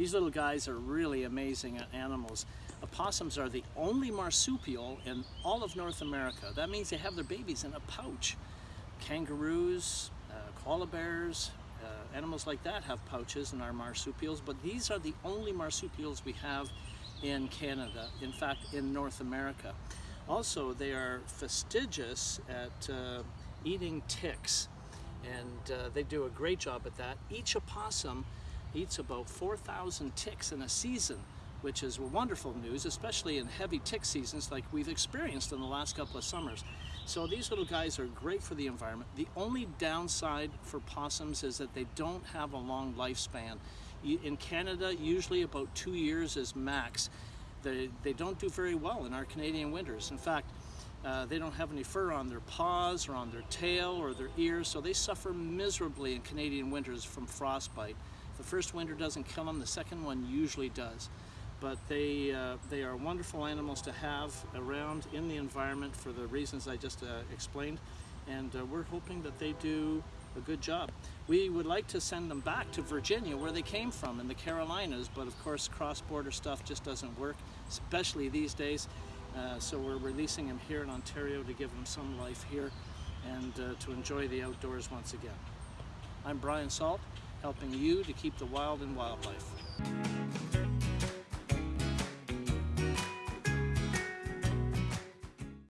These little guys are really amazing animals. Opossums are the only marsupial in all of North America. That means they have their babies in a pouch. Kangaroos, uh, koala bears, uh, animals like that have pouches and are marsupials, but these are the only marsupials we have in Canada, in fact in North America. Also, they are fastidious at uh, eating ticks, and uh, they do a great job at that. Each opossum eats about 4,000 ticks in a season, which is wonderful news, especially in heavy tick seasons like we've experienced in the last couple of summers. So these little guys are great for the environment. The only downside for possums is that they don't have a long lifespan. In Canada, usually about two years is max. They, they don't do very well in our Canadian winters. In fact, uh, they don't have any fur on their paws or on their tail or their ears, so they suffer miserably in Canadian winters from frostbite. The first winter doesn't kill them, the second one usually does. But they, uh, they are wonderful animals to have around in the environment for the reasons I just uh, explained. And uh, we're hoping that they do a good job. We would like to send them back to Virginia where they came from in the Carolinas, but of course cross-border stuff just doesn't work, especially these days. Uh, so we're releasing them here in Ontario to give them some life here and uh, to enjoy the outdoors once again. I'm Brian Salt helping you to keep the wild in wildlife.